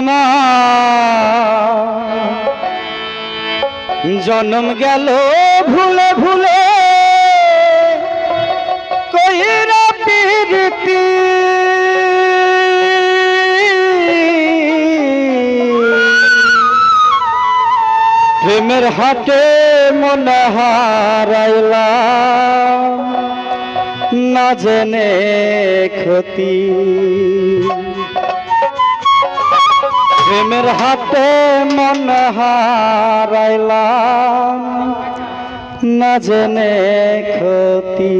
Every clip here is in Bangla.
আমার জন্ম গেল ভুলে ভুলে। কইরা প্রীতি। প্রেমের হাটে মনে হারাইলাম না জেনে ক্ষতি। প্রেমের হাতে মন হারাইলাম, না জেনে ক্ষতি।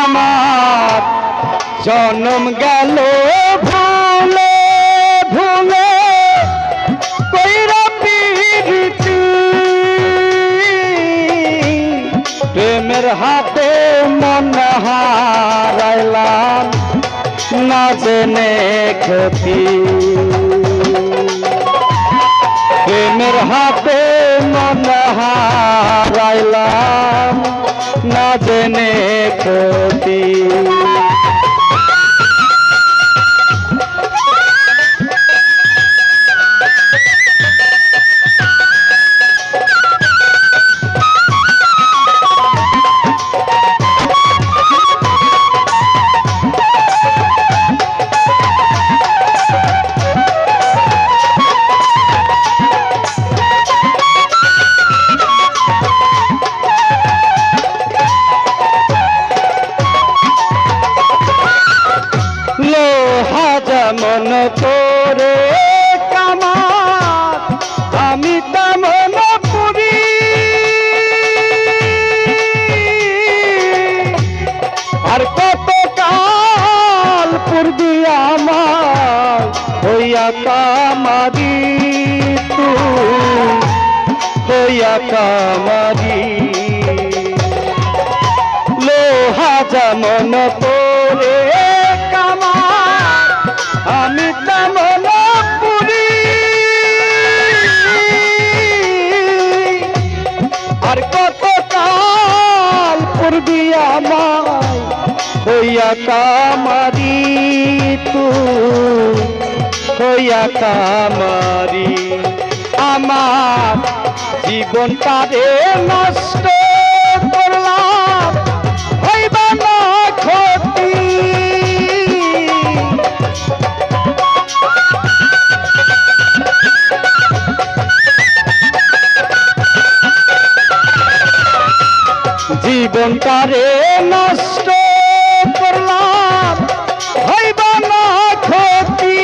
আমার জন্ম গেল ভুলে ভুলে প্রেমের হাতে মন হারাইলাম না জেনে ক্ষতি। প্রেমের হাতে মন না জেনে ক্ষতি। তোরে কামার, আমি তেমন আর কত কাল পূর্বি আমার, হইয়া কামারি হইয়া কামারি। লোহা যেমন তোরে হইয়া কামারি তু হইয়া কামারি। আমার জীবনটারে নষ্ট জীবনটারে নষ্ট করলাম। হইবা না ক্ষতি।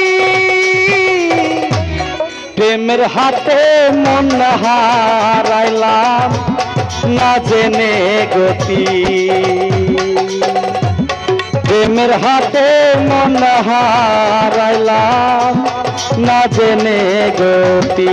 প্রেমের হাতে মন হারাইলাম, না জেনে গতি। প্রেমের হাতে মন হারাইলাম, না জেনে গতি।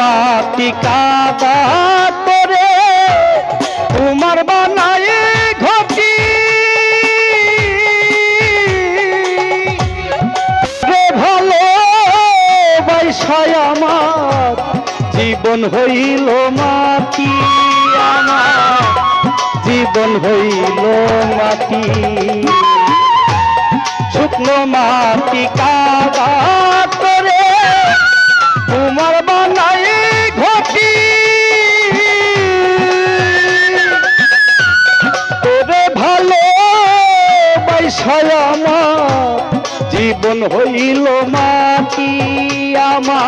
মাটি কাদা করে তোমার বানায় ঘটি। রে ভালো বৈশায় আমার, জীবন হইল মাটি আমার। জীবন হইল মাটি। শুকনো মাটি কাদা বৈশায় আমার জীবন হইল মাটি আমা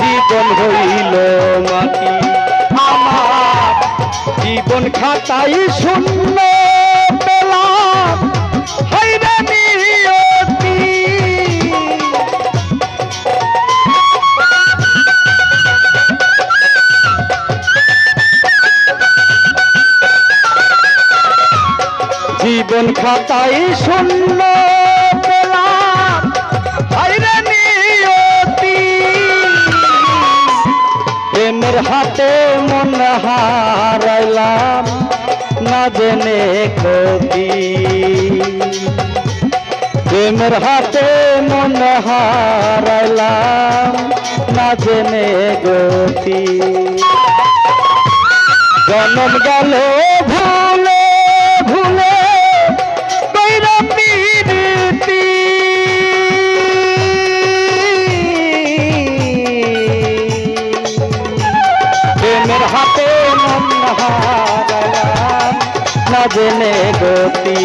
জীবন হইল মাটি আমার। জীবন খাতাই শূন্য পেলাম। খাতায় শূন্য প্রেমের হাতে মন হারাইলাম, না জেনে কবি প্রেমের হাতে মন হারাইলাম, না জেনে গতি জনম গেল ভুলে ভুলে প্রেমের হাতে মন না জেনে গতি।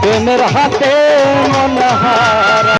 প্রেমের হাতে মন হারা